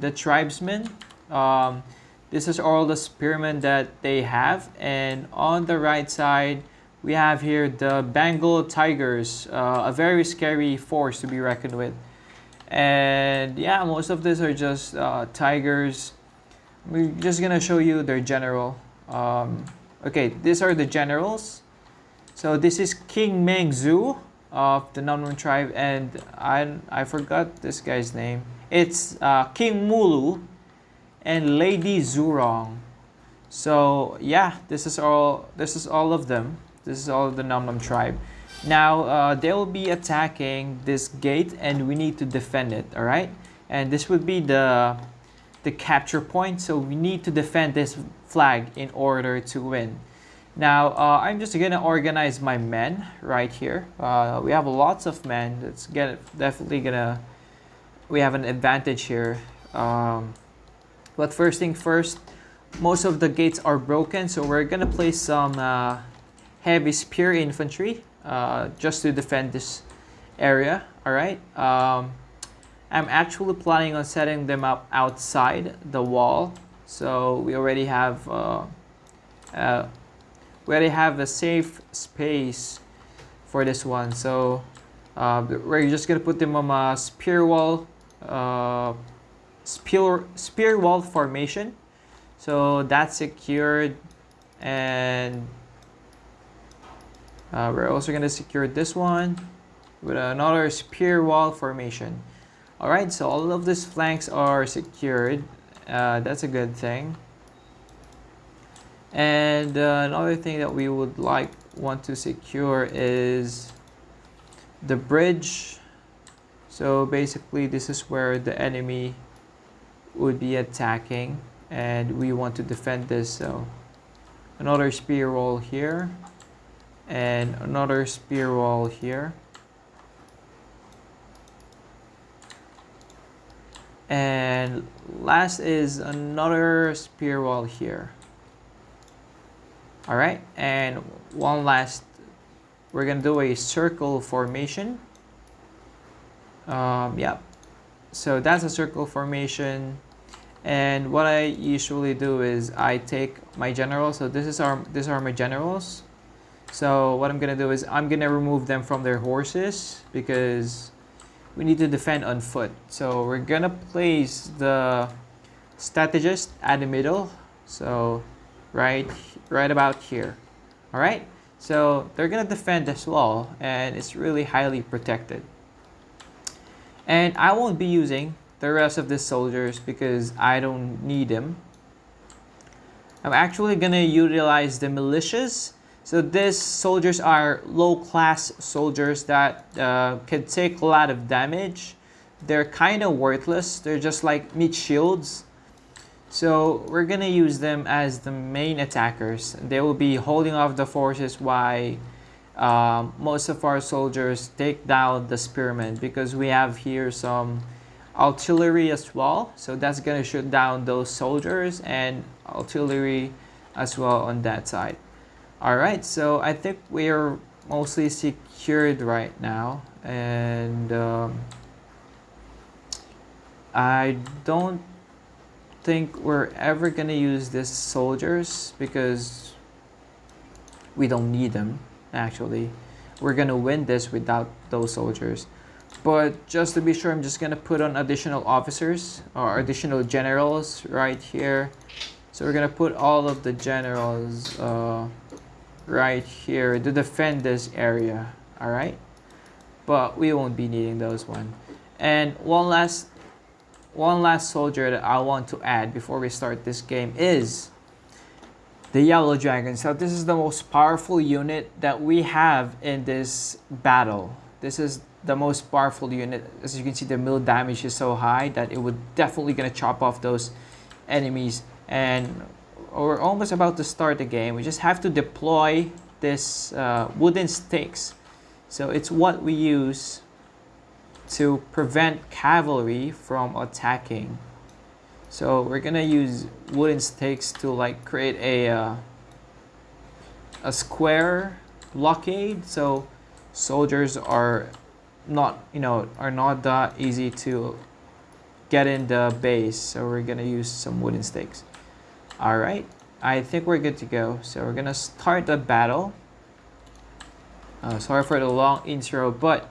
the tribesmen. Um, this is all the spearmen that they have. And on the right side, we have here the Bengal Tigers, uh, a very scary force to be reckoned with. And yeah, most of these are just uh, tigers. We're just gonna show you their general. Um, okay, these are the generals. So this is King Meng Zhu of the Namnam tribe, and I I forgot this guy's name. It's uh, King Mulu and Lady Zhurong. So yeah, this is all. This is all of them. This is all of the Namnam tribe. Now uh, they will be attacking this gate, and we need to defend it. All right, and this would be the the capture point. So we need to defend this flag in order to win. Now, uh, I'm just gonna organize my men right here. Uh, we have lots of men. It's get, definitely gonna, we have an advantage here. Um, but first thing first, most of the gates are broken, so we're gonna place some uh, heavy spear infantry uh, just to defend this area, all right? Um, I'm actually planning on setting them up outside the wall. So we already have uh, uh, we already have a safe space for this one. So uh, we're just gonna put them on a spear wall, uh, spear spear wall formation. So that's secured, and uh, we're also gonna secure this one with another spear wall formation. All right, so all of these flanks are secured. Uh, that's a good thing. And uh, another thing that we would like want to secure is the bridge. So basically this is where the enemy would be attacking and we want to defend this. So another spear wall here and another spear wall here. And last is another spear wall here. All right, and one last, we're gonna do a circle formation. Um, yeah, so that's a circle formation. And what I usually do is I take my generals. So this is our, these are my generals. So what I'm gonna do is I'm gonna remove them from their horses because we need to defend on foot. So we're gonna place the strategist at the middle. So right, right about here. All right. So they're gonna defend this wall and it's really highly protected. And I won't be using the rest of the soldiers because I don't need them. I'm actually gonna utilize the militias so these soldiers are low-class soldiers that uh, can take a lot of damage. They're kind of worthless. They're just like meat shields. So we're gonna use them as the main attackers. They will be holding off the forces while um, most of our soldiers take down the spearmen because we have here some artillery as well. So that's gonna shoot down those soldiers and artillery as well on that side. Alright, so I think we're mostly secured right now and um, I don't think we're ever gonna use these soldiers because we don't need them actually. We're gonna win this without those soldiers. But just to be sure, I'm just gonna put on additional officers or additional generals right here. So we're gonna put all of the generals uh, right here to defend this area all right but we won't be needing those one and one last one last soldier that I want to add before we start this game is the yellow dragon so this is the most powerful unit that we have in this battle this is the most powerful unit as you can see the mill damage is so high that it would definitely gonna chop off those enemies and we're almost about to start the game. We just have to deploy this uh, wooden sticks. So it's what we use to prevent cavalry from attacking. So we're gonna use wooden stakes to like create a uh, a square blockade. So soldiers are not you know are not that easy to get in the base. So we're gonna use some wooden stakes. All right, I think we're good to go. So we're gonna start the battle. Uh, sorry for the long intro, but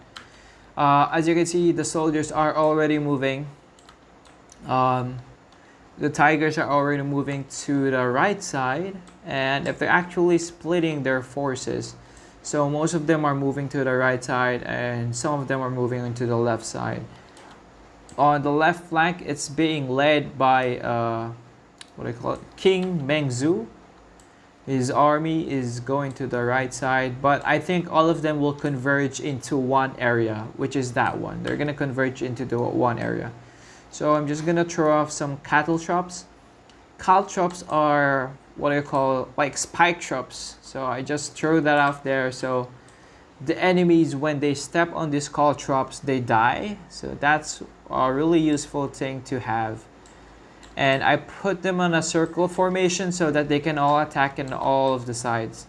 uh, as you can see, the soldiers are already moving. Um, the tigers are already moving to the right side, and if they're actually splitting their forces, so most of them are moving to the right side and some of them are moving into the left side. On the left flank, it's being led by, uh, what do I call it, King Mengzu. His army is going to the right side, but I think all of them will converge into one area, which is that one. They're going to converge into the one area. So I'm just going to throw off some caltrops. Cattle traps are what I call like spike traps. So I just throw that off there. So the enemies, when they step on these caltrops, they die. So that's a really useful thing to have. And I put them on a circle formation so that they can all attack in all of the sides.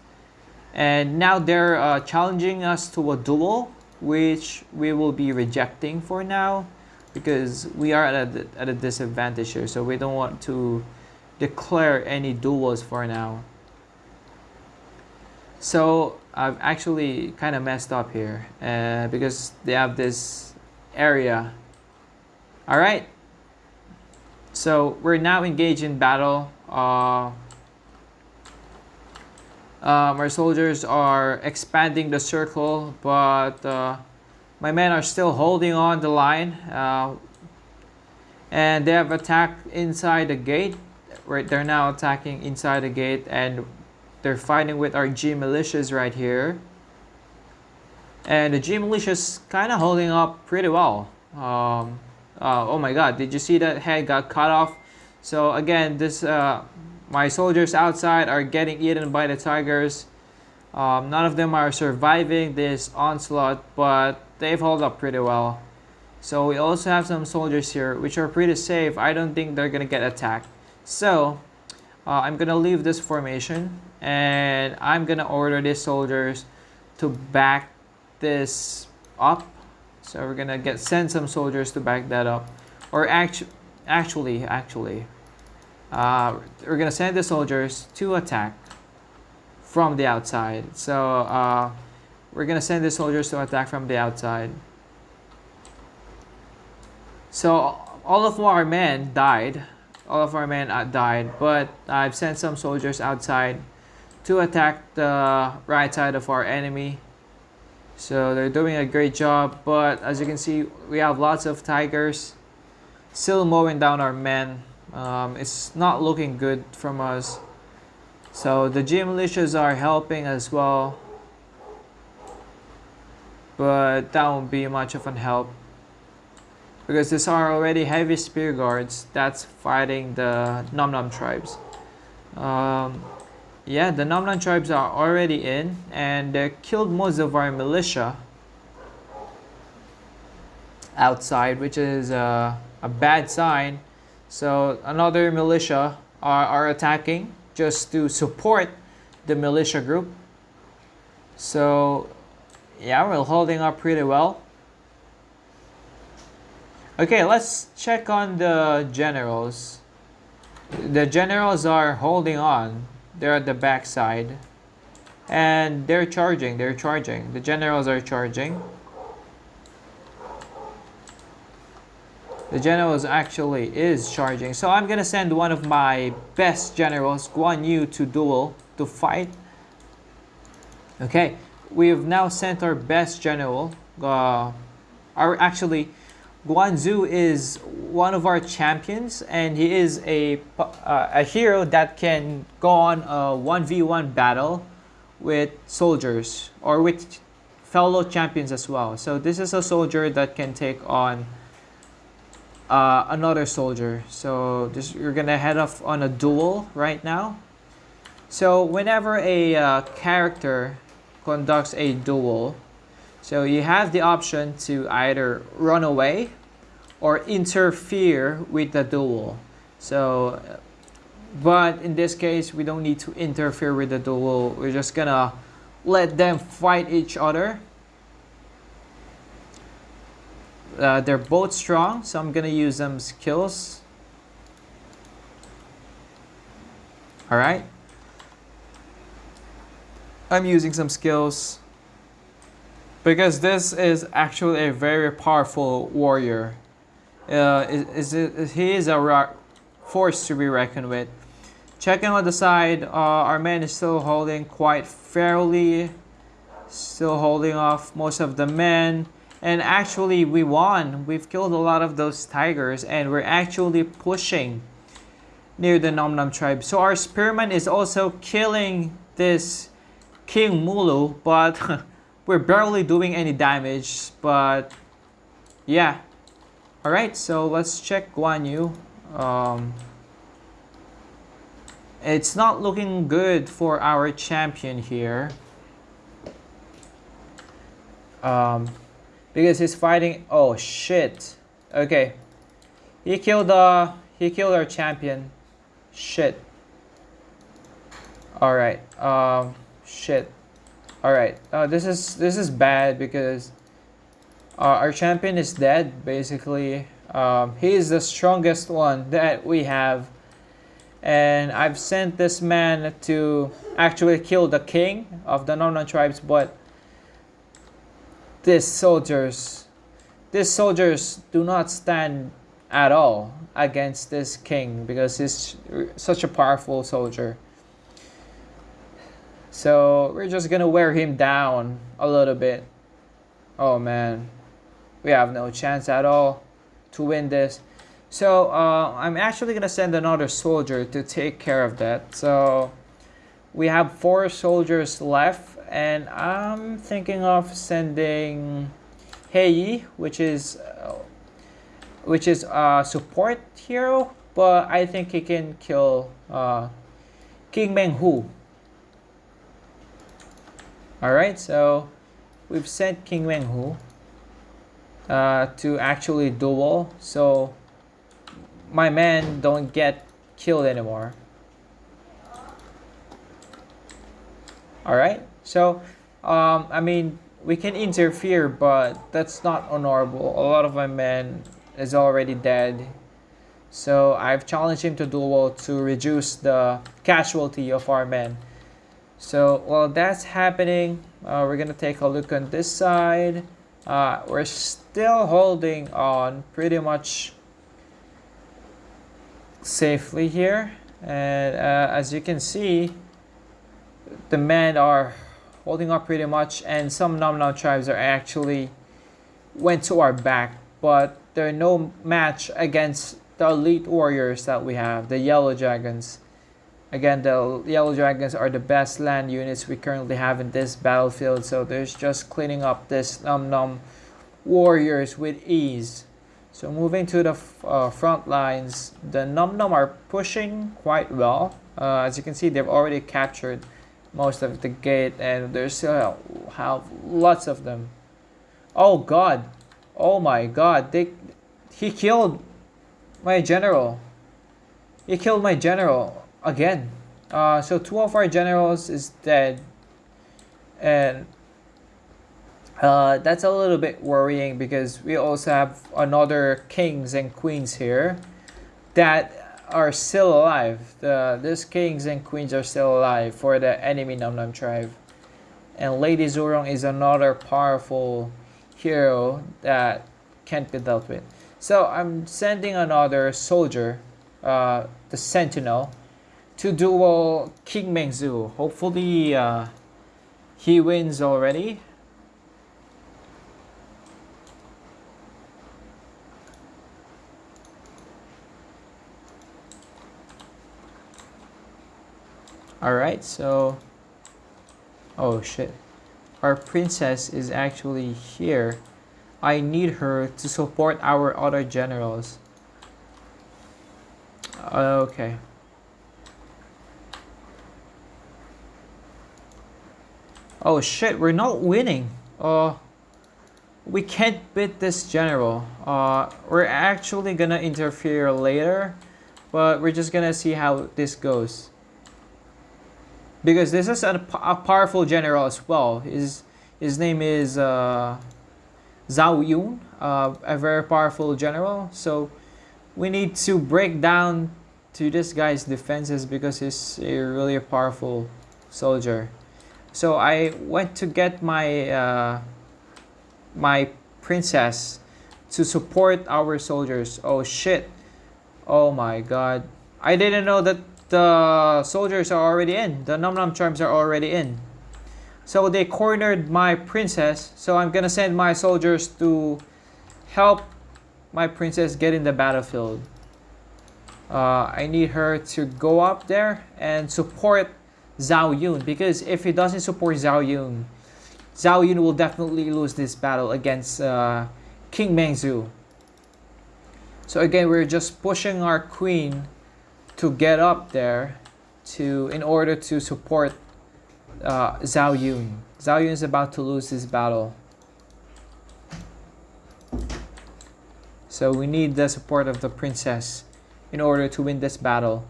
And now they're uh, challenging us to a duel, which we will be rejecting for now because we are at a, at a disadvantage here. So we don't want to declare any duels for now. So I've actually kind of messed up here uh, because they have this area. All right. So we're now engaged in battle. Uh, um, our soldiers are expanding the circle, but uh, my men are still holding on the line. Uh, and they have attacked inside the gate right they're now attacking inside the gate and they're fighting with our G militias right here and the G militias kind of holding up pretty well um, uh, oh my god did you see that head got cut off? So again this uh, my soldiers outside are getting eaten by the tigers. Um, none of them are surviving this onslaught but they've held up pretty well. So we also have some soldiers here which are pretty safe. I don't think they're gonna get attacked. So uh, I'm gonna leave this formation and I'm gonna order these soldiers to back this up. So we're gonna get send some soldiers to back that up. Or actu actually, actually, uh, we're gonna send the soldiers to attack from the outside. So uh, we're gonna send the soldiers to attack from the outside. So all of our men died all of our men uh, died, but I've sent some soldiers outside to attack the right side of our enemy. So they're doing a great job, but as you can see, we have lots of tigers still mowing down our men. Um, it's not looking good from us. So the G militias are helping as well, but that won't be much of an help because these are already heavy spear guards that's fighting the Nom Nom tribes. Um, yeah, the Nom tribes are already in and they killed most of our militia outside, which is uh, a bad sign. So another militia are, are attacking just to support the militia group. So yeah, we're holding up pretty well. Okay, let's check on the generals. The generals are holding on. They're at the back side. And they're charging, they're charging. The generals are charging. The generals actually is charging. So I'm gonna send one of my best generals, Guan Yu, to duel, to fight. Okay, we have now sent our best general. Uh, our actually, Guanzu is one of our champions and he is a, uh, a hero that can go on a 1v1 battle with soldiers or with fellow champions as well. So this is a soldier that can take on uh, another soldier. So this, you're gonna head off on a duel right now. So whenever a uh, character conducts a duel, so you have the option to either run away or interfere with the duel. So, but in this case, we don't need to interfere with the duel. We're just gonna let them fight each other. Uh, they're both strong, so I'm gonna use them skills. All right. I'm using some skills because this is actually a very powerful warrior. Uh, is, is, he is a force to be reckoned with. Checking on the side, uh, our man is still holding quite fairly. Still holding off most of the men. And actually, we won. We've killed a lot of those tigers and we're actually pushing near the Nom Nom tribe. So our spearman is also killing this King Mulu, but we're barely doing any damage. But yeah. Alright, so let's check Guan Yu. Um, it's not looking good for our champion here. Um, because he's fighting. Oh shit. Okay. He killed uh he killed our champion. Shit. All right. Um. Shit. All right. Uh, this is this is bad because uh, our champion is dead. Basically, um, he is the strongest one that we have and I've sent this man to actually kill the king of the Nom tribes, but these soldiers, these soldiers do not stand at all against this king because he's such a powerful soldier. So we're just gonna wear him down a little bit. Oh man, we have no chance at all to win this. So uh, I'm actually to send another soldier to take care of that. So we have four soldiers left and I'm thinking of sending Hei, which is uh, which is a support hero, but I think he can kill uh, King Meng Huo. Alright, so we've sent King Meng Huo uh, to actually duel. So my men don't get killed anymore. Alright, so, um, I mean, we can interfere, but that's not honorable. A lot of my men is already dead. So I've challenged him to duel to reduce the casualty of our men. So while that's happening, uh, we're gonna take a look on this side. Uh, we're still holding on pretty much safely here. And uh, as you can see the men are holding up pretty much and some Nom Nom tribes are actually went to our back. But they're no match against the elite warriors that we have the yellow dragons again the yellow dragons are the best land units we currently have in this battlefield so there's just cleaning up this Nom Nom warriors with ease so moving to the uh, front lines, the Nom Nom are pushing quite well. Uh, as you can see, they've already captured most of the gate and there's still have lots of them. Oh god. Oh my god. They he killed my general. He killed my general again. Uh, so two of our generals is dead. And uh, that's a little bit worrying because we also have another kings and queens here that are still alive. The these kings and queens are still alive for the enemy Nom Nom tribe. And Lady Zhurong is another powerful hero that can't be dealt with. So I'm sending another soldier, uh, the Sentinel, to duel King Mengzu. Hopefully uh, he wins already. Alright, so... Oh shit. Our princess is actually here. I need her to support our other generals. Okay. Oh shit, we're not winning. Uh, we can't beat this general. Uh, we're actually gonna interfere later, but we're just gonna see how this goes because this is a, a powerful general as well. His his name is uh, Zhao Yun, uh, a very powerful general. So we need to break down to this guy's defenses because he's a really powerful soldier. So I went to get my uh, my princess to support our soldiers. Oh shit. Oh my god. I didn't know that the soldiers are already in. The Num Num Charms are already in. So they cornered my princess. So I'm gonna send my soldiers to help my princess get in the battlefield. Uh, I need her to go up there and support Zhao Yun because if he doesn't support Zhao Yun, Zhao Yun will definitely lose this battle against uh, King Mengzu. So again, we're just pushing our queen to get up there to in order to support uh, Zhao Yun. Zhao Yun is about to lose this battle. So we need the support of the princess in order to win this battle.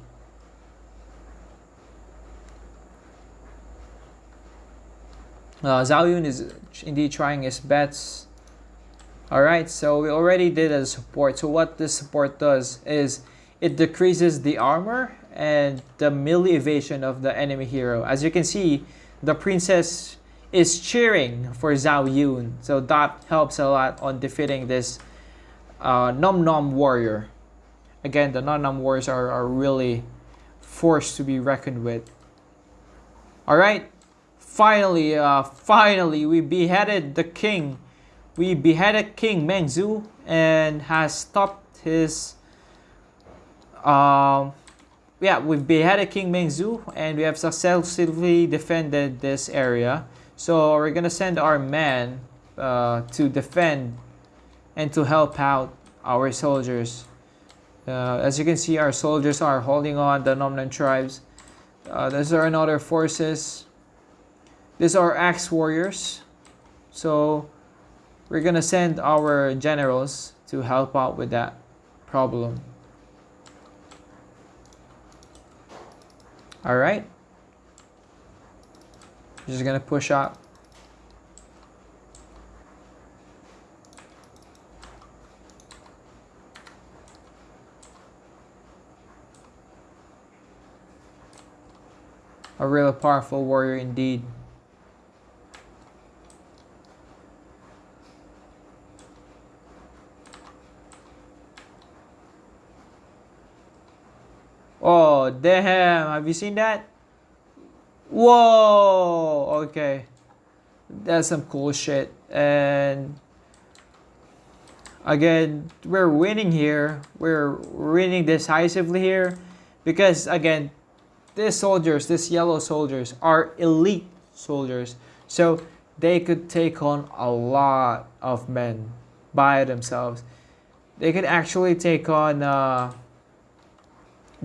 Uh, Zhao Yun is indeed trying his best. Alright, so we already did a support. So what this support does is it decreases the armor and the melee evasion of the enemy hero. As you can see, the princess is cheering for Zhao Yun. So that helps a lot on defeating this uh, Nom Nom warrior. Again, the Nom Nom warriors are, are really forced to be reckoned with. Alright, finally, uh, finally, we beheaded the king. We beheaded King Mengzu and has stopped his um, yeah, we've beheaded King Mengzu and we have successfully defended this area. So we're gonna send our men uh, to defend and to help out our soldiers. Uh, as you can see, our soldiers are holding on the Nom Nom tribes. Uh, are another forces. These are axe warriors. So we're gonna send our generals to help out with that problem. All right. Just gonna push up. A real powerful warrior indeed. Oh, damn. Have you seen that? Whoa. Okay. That's some cool shit. And again, we're winning here. We're winning decisively here. Because again, these soldiers, these yellow soldiers, are elite soldiers. So they could take on a lot of men by themselves. They could actually take on uh,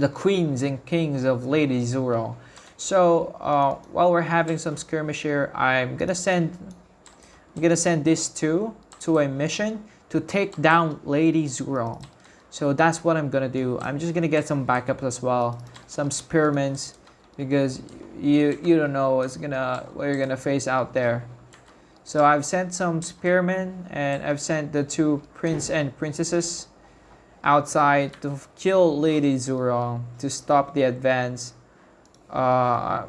the queens and kings of Lady Zoro. So uh, while we're having some skirmish here, I'm gonna send I'm gonna send these two to a mission to take down Lady Zuro. So that's what I'm gonna do. I'm just gonna get some backups as well, some spearments, because you you don't know what's gonna what you're gonna face out there. So I've sent some spearmen and I've sent the two prince and princesses outside to kill Lady Zhurong to stop the advance. Uh,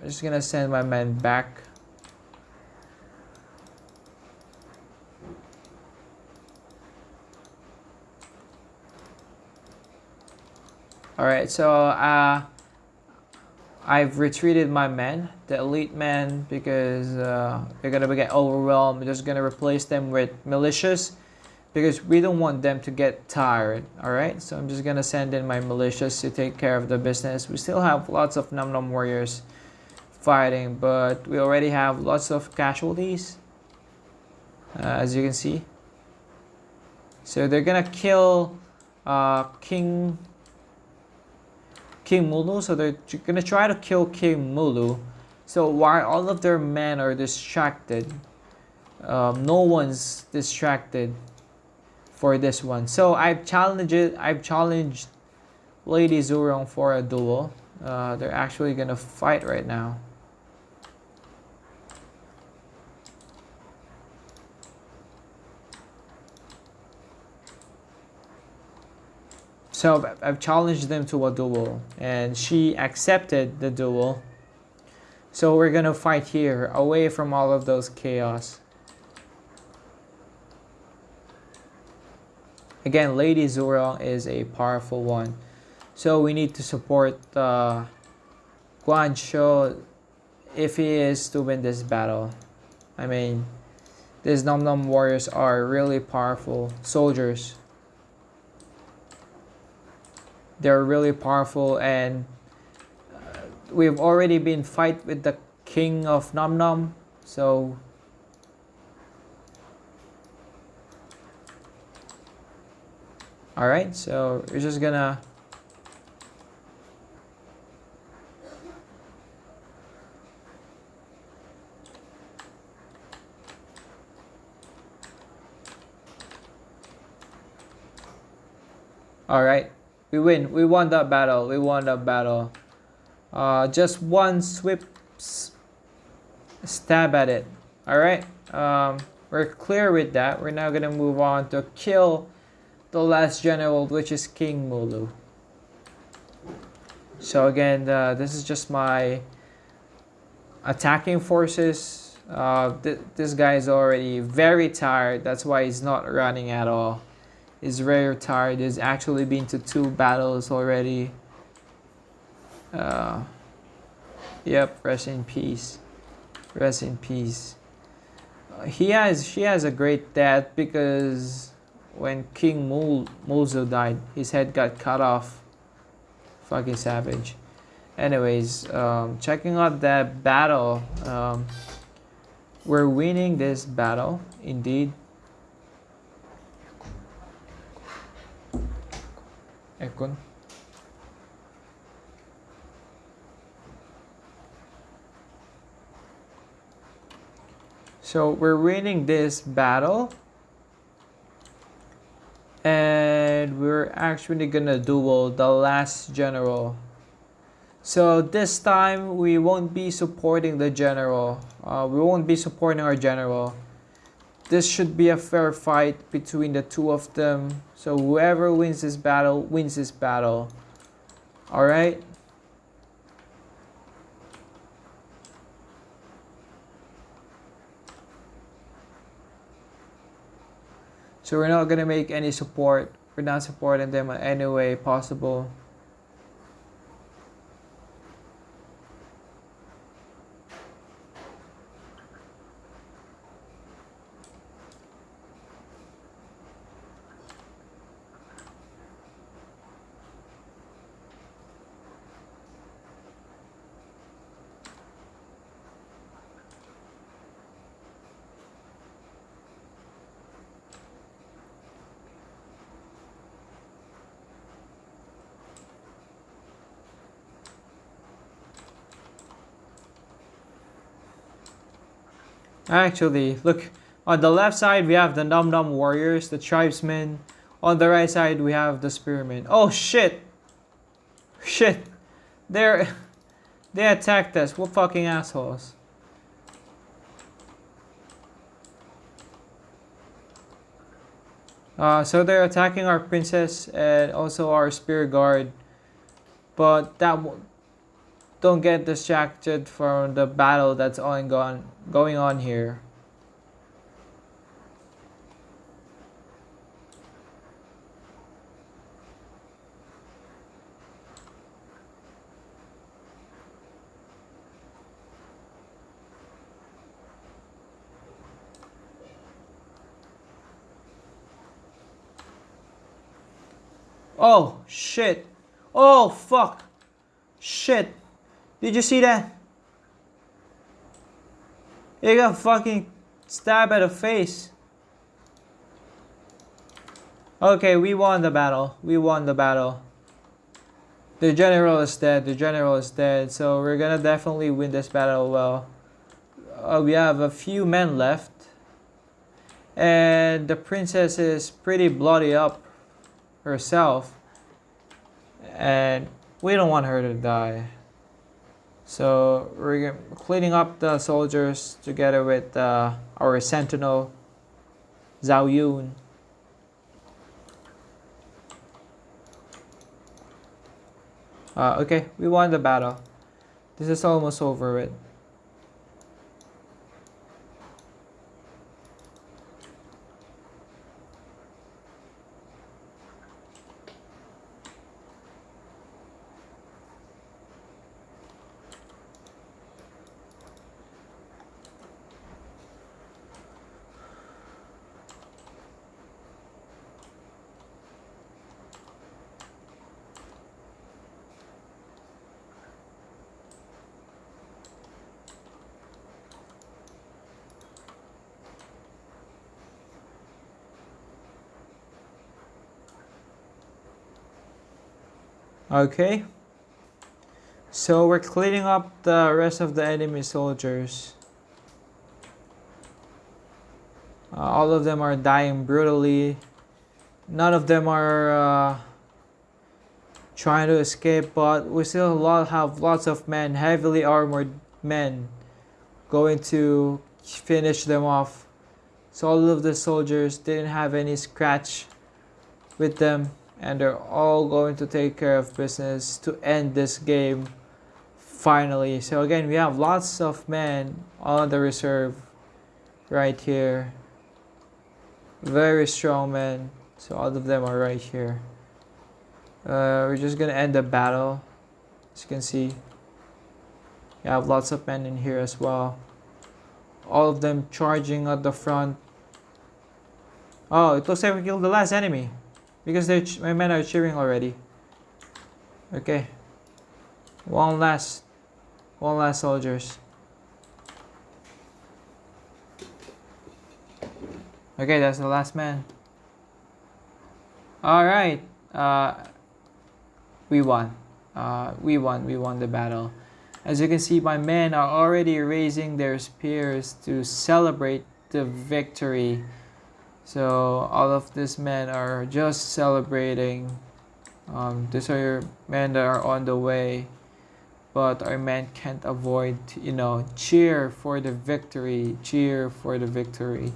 I'm just gonna send my men back. Alright, so uh, I've retreated my men, the elite men, because uh, they're gonna get overwhelmed. I'm just gonna replace them with militias because we don't want them to get tired all right? So i'm just gonna send in my militias to take care of the business. We still have lots of num num warriors fighting but we already have lots of casualties uh, as you can see. So they're gonna kill uh, king king mulu. So they're gonna try to kill king mulu. So while all of their men are distracted um, no one's distracted for this one. So I've challenged I've challenged Lady Zhurong for a duel. Uh, they're actually gonna fight right now. So I've challenged them to a duel and she accepted the duel. So we're gonna fight here away from all of those chaos. Again, Lady Zhurong is a powerful one. So we need to support uh, Guan Shou if he is to win this battle. I mean, these Nom Nom warriors are really powerful soldiers. They're really powerful and uh, we've already been fight with the king of Nom Nom. So Alright, so we're just gonna Alright, we win. We won that battle. We won that battle. Uh, just one swift stab at it. Alright, um, we're clear with that. We're now gonna move on to kill the last general, which is King Mulu. So again, uh, this is just my attacking forces. Uh, th this guy is already very tired. That's why he's not running at all. He's very tired. He's actually been to two battles already. Uh, yep, rest in peace. Rest in peace. Uh, he has, she has a great death because when King Mul Mulzo died, his head got cut off. Fucking savage. Anyways, um, checking out that battle. Um, we're winning this battle, indeed. Ekon. So we're winning this battle and we're actually gonna duel the last general. So this time we won't be supporting the general. Uh, we won't be supporting our general. This should be a fair fight between the two of them. So whoever wins this battle wins this battle. All right So we're not going to make any support. We're not supporting them in any way possible. Actually, look, on the left side we have the Nom Nom Warriors, the Tribesmen. On the right side we have the Spearmen. Oh shit! Shit! They're... They attacked us. What fucking assholes. Uh, so they're attacking our princess and also our spear guard. But that don't get distracted from the battle that's ongoing going on here. Oh, shit. Oh, fuck. Shit. Did you see that? He got fucking stabbed at the face. Okay, we won the battle. We won the battle. The general is dead. The general is dead. So we're gonna definitely win this battle well. Uh, we have a few men left. And the princess is pretty bloody up herself. And we don't want her to die. So we're cleaning up the soldiers together with uh, our sentinel, Zhao Yun. Uh, okay, we won the battle. This is almost over with. Okay. So we're cleaning up the rest of the enemy soldiers. Uh, all of them are dying brutally. None of them are uh, trying to escape, but we still lot, have lots of men, heavily armored men, going to finish them off. So all of the soldiers didn't have any scratch with them and they're all going to take care of business to end this game finally. So again we have lots of men on the reserve right here. Very strong men. So all of them are right here. Uh, we're just gonna end the battle. As you can see you have lots of men in here as well. All of them charging at the front. Oh it looks like we killed the last enemy because they my men are cheering already. Okay. One last. One last soldiers. Okay, that's the last man. Alright. Uh, we won. Uh, we won. We won the battle. As you can see, my men are already raising their spears to celebrate the victory. So all of these men are just celebrating. Um, these are men that are on the way, but our men can't avoid, you know, cheer for the victory, cheer for the victory.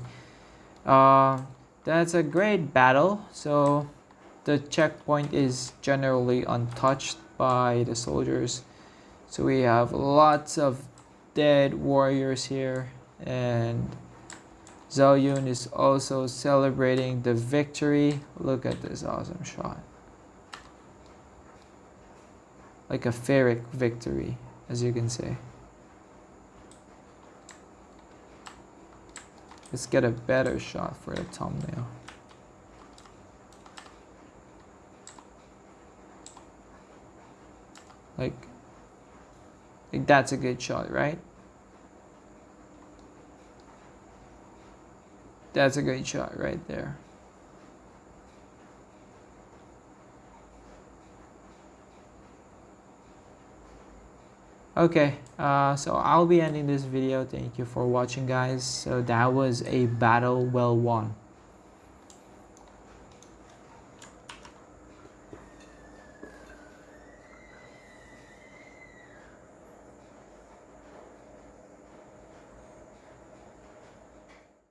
Uh, that's a great battle. So the checkpoint is generally untouched by the soldiers. So we have lots of dead warriors here and Zhao Yun is also celebrating the victory. Look at this awesome shot. Like a Pyrrhic victory, as you can see. Let's get a better shot for the thumbnail. Like, like that's a good shot, right? That's a great shot right there. Okay, uh, so I'll be ending this video. Thank you for watching guys. So that was a battle well won.